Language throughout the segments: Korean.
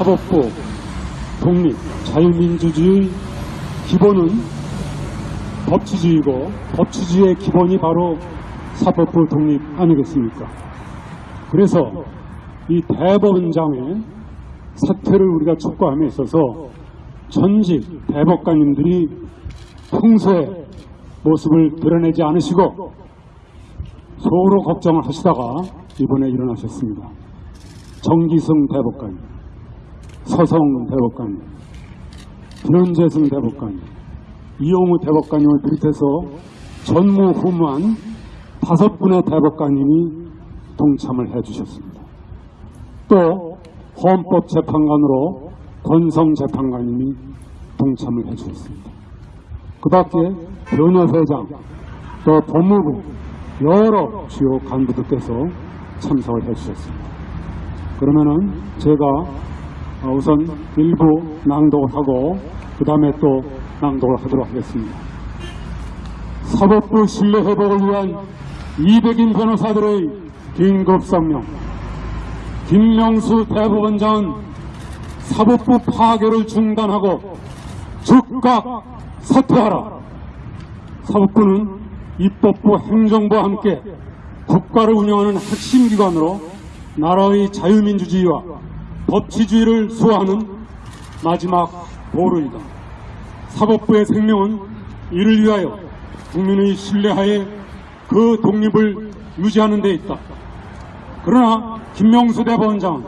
사법부 독립, 자유민주주의 기본은 법치주의고 법치주의의 기본이 바로 사법부 독립 아니겠습니까? 그래서 이 대법원장의 사퇴를 우리가 촉구함에 있어서 전직 대법관님들이 평소에 모습을 드러내지 않으시고 서로 걱정을 하시다가 이번에 일어나셨습니다. 정기승 대법관, 서성 대법관, 변재승 대법관, 이용우 대법관님을 비롯해서 전무후무한 다섯 분의 대법관님이 동참을 해주셨습니다. 또 헌법재판관으로 권성 재판관님이 동참을 해주셨습니다. 그 밖에 변호회장, 또 법무부 여러 주요 간부들께서 참석을 해주셨습니다. 그러면은 제가 어, 우선 일부 낭독을 하고 그 다음에 또 낭독을 하도록 하겠습니다. 사법부 신뢰 회복을 위한 200인 변호사들의 긴급 성명 김명수 대법원장은 사법부 파괴를 중단하고 즉각 사퇴하라. 사법부는 입법부 행정부와 함께 국가를 운영하는 핵심 기관으로 나라의 자유민주주의와 법치주의를 수호하는 마지막 보루이다. 사법부의 생명은 이를 위하여 국민의 신뢰하에 그 독립을 유지하는 데 있다. 그러나 김명수 대법원장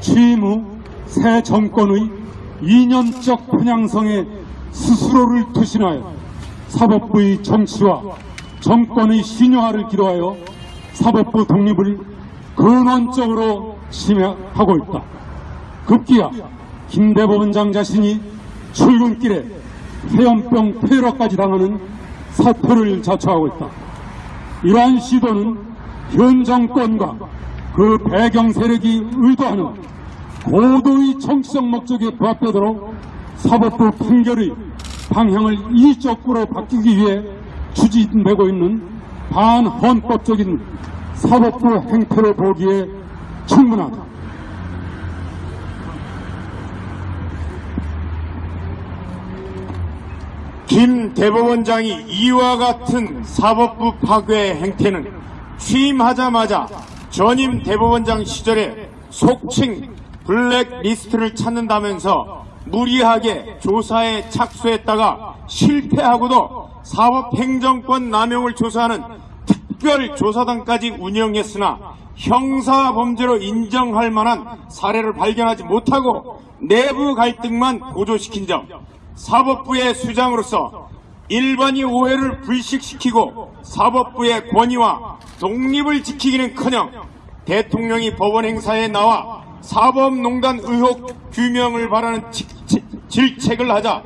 취임 후 새 정권의 이념적 편향성에 스스로를 투신하여 사법부의 정치와 정권의 신여화를 기도하여 사법부 독립을 근원적으로 침해하고 있다. 급기야 김 대법원장 자신이 출근길에 해염병 폐렴까지 당하는 사태를 자초하고 있다. 이러한 시도는 현 정권과 그 배경 세력이 의도하는 고도의 정치적 목적에 부합되도록 사법부 판결의 방향을 이적으로 바뀌기 위해 추진되고 있는 반헌법적인 사법부 행태로 보기에 충분하다. 김 대법원장이 이와 같은 사법부 파괴 행태는 취임하자마자 전임 대법원장 시절에 속칭 블랙리스트를 찾는다면서 무리하게 조사에 착수했다가 실패하고도 사법행정권 남용을 조사하는 특별조사단까지 운영했으나 형사범죄로 인정할 만한 사례를 발견하지 못하고 내부 갈등만 고조시킨 점 사법부의 수장으로서 일반이 오해를 불식시키고 사법부의 권위와 독립을 지키기는커녕 대통령이 법원 행사에 나와 사법농단 의혹 규명을 바라는 질책을 하자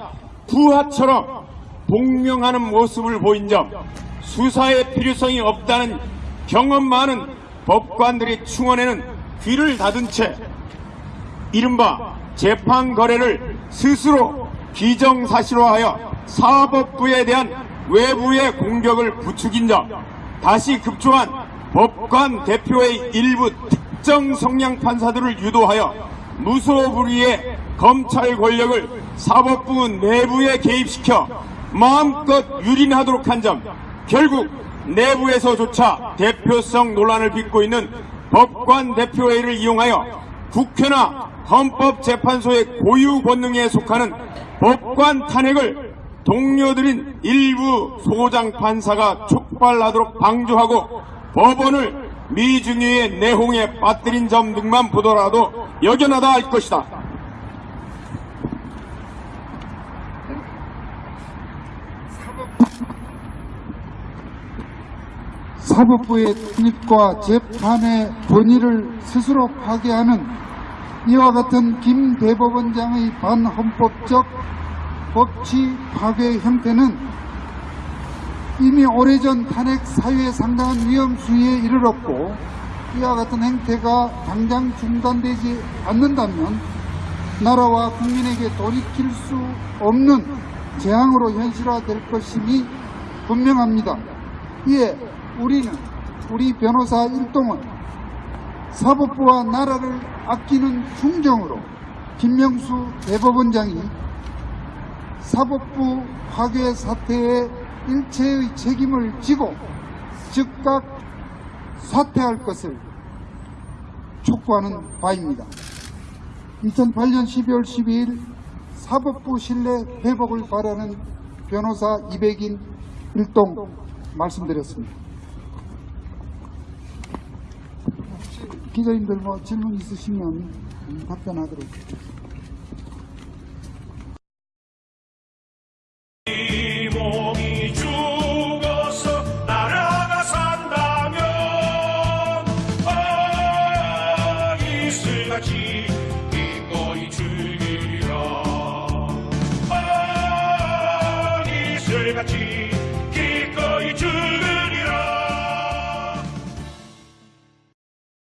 부하처럼 복명하는 모습을 보인 점 수사의 필요성이 없다는 경험 많은 법관들이 충원에는 귀를 닫은 채 이른바 재판 거래를 스스로 기정사실화하여 사법부에 대한 외부의 공격을 부추긴 점 다시 급조한 법관 대표의 일부 특정 성향 판사들을 유도하여 무소불위의 검찰 권력을 사법부 내부에 개입시켜 마음껏 유린하도록 한 점 결국 내부에서조차 대표성 논란을 빚고 있는 법관 대표회의를 이용하여 국회나 헌법재판소의 고유 권능에 속하는 법관 탄핵을 동료들인 일부 소장 판사가 촉발하도록 방조하고 법원을 미중유의 내홍에 빠뜨린 점 등만 보더라도 여견하다 할 것이다. 사법부의 독립과 재판의 권위를 스스로 파괴하는 이와 같은 김 대법원장의 반헌법적 법치 파괴 형태는 이미 오래전 탄핵 사유에 상당한 위험 수위에 이르렀고 이와 같은 행태가 당장 중단되지 않는다면 나라와 국민에게 돌이킬 수 없는 재앙으로 현실화될 것임이 분명합니다. 이에 우리는 우리 변호사 일동은 사법부와 나라를 아끼는 충정으로 김명수 대법원장이 사법부 파괴 사태에 일체의 책임을 지고 즉각 사퇴할 것을 촉구하는 바입니다. 2008년 12월 12일 사법부 신뢰 회복을 바라는 변호사 200인 일동 말씀드렸습니다. 혹시 기자님들 뭐 질문 있으시면 답변하도록